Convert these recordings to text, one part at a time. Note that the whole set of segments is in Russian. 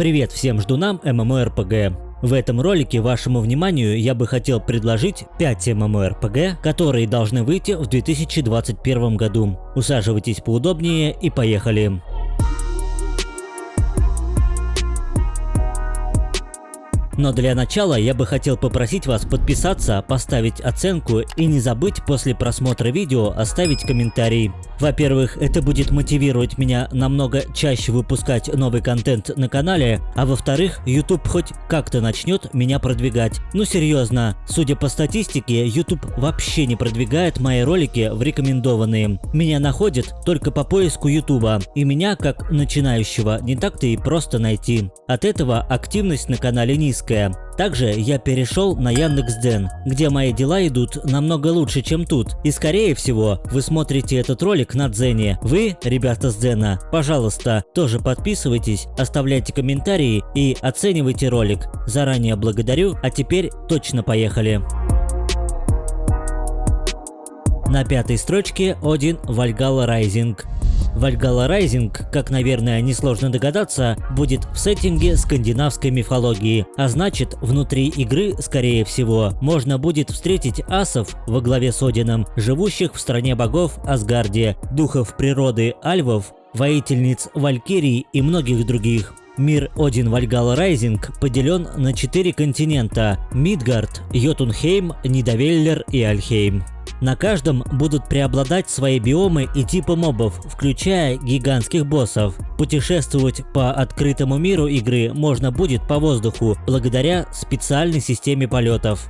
Привет всем ждунам MMORPG. В этом ролике вашему вниманию я бы хотел предложить 5 MMORPG, которые должны выйти в 2021 году. Усаживайтесь поудобнее и поехали. Но для начала я бы хотел попросить вас подписаться, поставить оценку и не забыть после просмотра видео оставить комментарий. Во-первых, это будет мотивировать меня намного чаще выпускать новый контент на канале, а во-вторых, YouTube хоть как-то начнет меня продвигать. Ну серьезно, судя по статистике, YouTube вообще не продвигает мои ролики в рекомендованные. Меня находят только по поиску YouTube, и меня, как начинающего, не так-то и просто найти. От этого активность на канале низкая. Также я перешел на Яндекс.Дзен, где мои дела идут намного лучше, чем тут. И скорее всего, вы смотрите этот ролик на Дзене. Вы, ребята с Дзена, пожалуйста, тоже подписывайтесь, оставляйте комментарии и оценивайте ролик. Заранее благодарю, а теперь точно поехали. На пятой строчке Один Valhalla Rising. Valhalla Rising, как, наверное, несложно догадаться, будет в сеттинге скандинавской мифологии, а значит, внутри игры, скорее всего, можно будет встретить асов во главе с Одином, живущих в стране богов Асгарде, духов природы Альвов, воительниц Валькирий и многих других. Мир Один Вальгала Райзинг поделен на четыре континента – Мидгард, Йотунхейм, Нидавеллер и Альхейм. На каждом будут преобладать свои биомы и типы мобов, включая гигантских боссов. Путешествовать по открытому миру игры можно будет по воздуху, благодаря специальной системе полетов.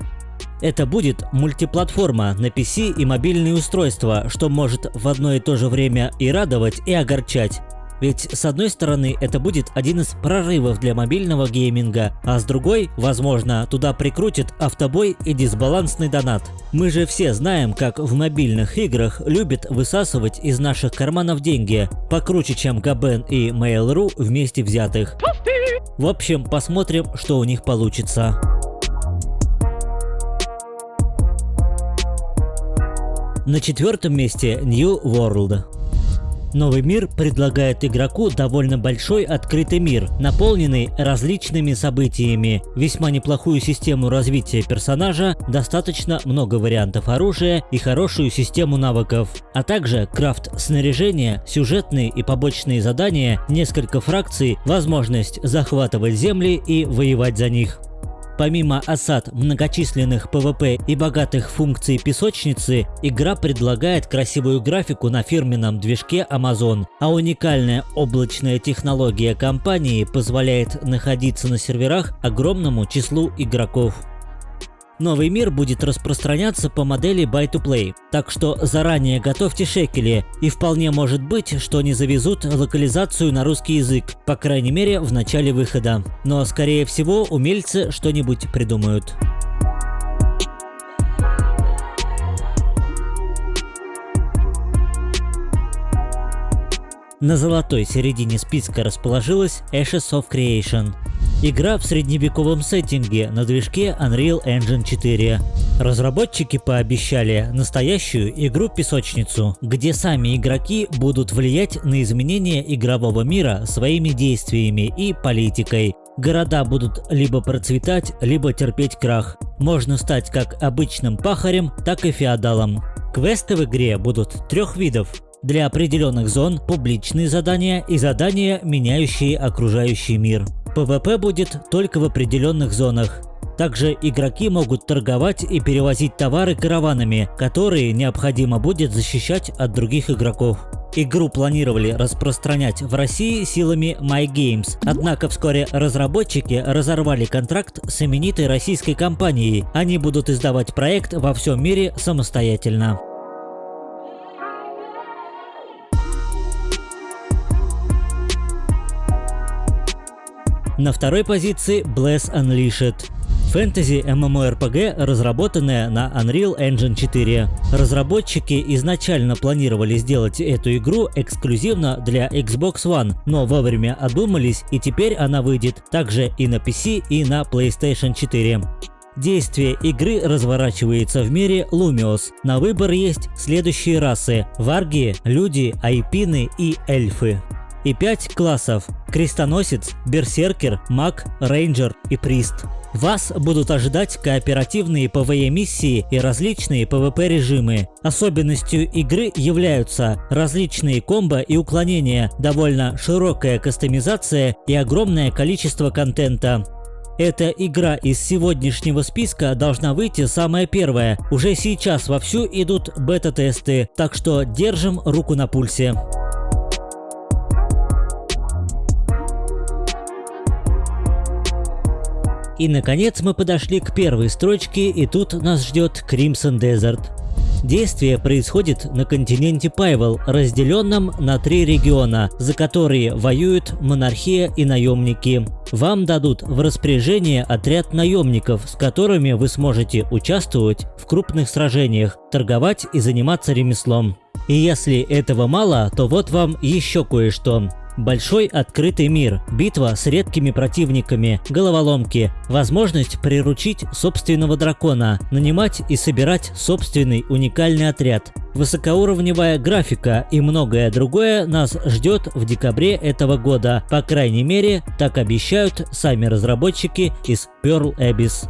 Это будет мультиплатформа на PC и мобильные устройства, что может в одно и то же время и радовать, и огорчать. Ведь с одной стороны это будет один из прорывов для мобильного гейминга, а с другой, возможно, туда прикрутят автобой и дисбалансный донат. Мы же все знаем, как в мобильных играх любят высасывать из наших карманов деньги, покруче, чем Габен и Mail.ru вместе взятых. В общем, посмотрим, что у них получится. На четвертом месте New World. Новый мир предлагает игроку довольно большой открытый мир, наполненный различными событиями, весьма неплохую систему развития персонажа, достаточно много вариантов оружия и хорошую систему навыков, а также крафт снаряжения, сюжетные и побочные задания, несколько фракций, возможность захватывать земли и воевать за них. Помимо осад многочисленных PvP и богатых функций песочницы, игра предлагает красивую графику на фирменном движке Amazon, а уникальная облачная технология компании позволяет находиться на серверах огромному числу игроков. Новый мир будет распространяться по модели Buy-to-Play, так что заранее готовьте шекели, и вполне может быть, что не завезут локализацию на русский язык, по крайней мере в начале выхода. Но скорее всего умельцы что-нибудь придумают. На золотой середине списка расположилась Ashes of Creation. Игра в средневековом сеттинге на движке Unreal Engine 4. Разработчики пообещали настоящую игру-песочницу, где сами игроки будут влиять на изменения игрового мира своими действиями и политикой. Города будут либо процветать, либо терпеть крах. Можно стать как обычным пахарем, так и феодалом. Квесты в игре будут трех видов для определенных зон публичные задания и задания, меняющие окружающий мир. ПВП будет только в определенных зонах. Также игроки могут торговать и перевозить товары караванами, которые необходимо будет защищать от других игроков. Игру планировали распространять в России силами MyGames, однако вскоре разработчики разорвали контракт с именитой российской компанией. Они будут издавать проект во всем мире самостоятельно. На второй позиции Bless Unleashed. Фэнтези MMORPG, разработанная на Unreal Engine 4. Разработчики изначально планировали сделать эту игру эксклюзивно для Xbox One, но вовремя одумались и теперь она выйдет также и на PC и на PlayStation 4. Действие игры разворачивается в мире Лумиос. На выбор есть следующие расы – варги, люди, айпины и эльфы. И 5 классов – крестоносец, берсеркер, маг, рейнджер и прист. Вас будут ожидать кооперативные PvE-миссии и различные PvP-режимы. Особенностью игры являются различные комбо и уклонения, довольно широкая кастомизация и огромное количество контента. Эта игра из сегодняшнего списка должна выйти самая первая. Уже сейчас вовсю идут бета-тесты, так что держим руку на пульсе. И наконец мы подошли к первой строчке и тут нас ждет Crimson Desert. Действие происходит на континенте Пайвел, разделенном на три региона, за которые воюют монархия и наемники. Вам дадут в распоряжение отряд наемников, с которыми вы сможете участвовать в крупных сражениях, торговать и заниматься ремеслом. И если этого мало, то вот вам еще кое-что. Большой открытый мир, битва с редкими противниками, головоломки, возможность приручить собственного дракона, нанимать и собирать собственный уникальный отряд, высокоуровневая графика и многое другое нас ждет в декабре этого года, по крайней мере, так обещают сами разработчики из Pearl Abyss.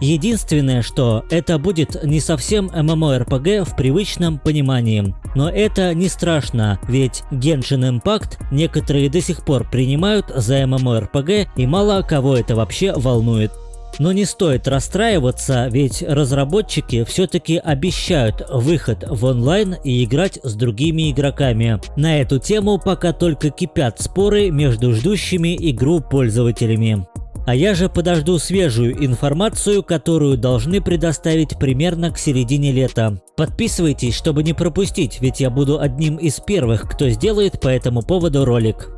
Единственное, что это будет не совсем MMORPG в привычном понимании. Но это не страшно, ведь Genshin Impact некоторые до сих пор принимают за MMORPG и мало кого это вообще волнует. Но не стоит расстраиваться, ведь разработчики все-таки обещают выход в онлайн и играть с другими игроками. На эту тему пока только кипят споры между ждущими игру пользователями. А я же подожду свежую информацию, которую должны предоставить примерно к середине лета. Подписывайтесь, чтобы не пропустить, ведь я буду одним из первых, кто сделает по этому поводу ролик.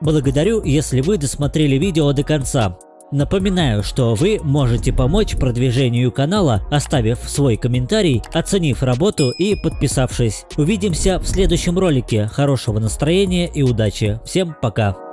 Благодарю, если вы досмотрели видео до конца. Напоминаю, что вы можете помочь продвижению канала, оставив свой комментарий, оценив работу и подписавшись. Увидимся в следующем ролике. Хорошего настроения и удачи. Всем пока!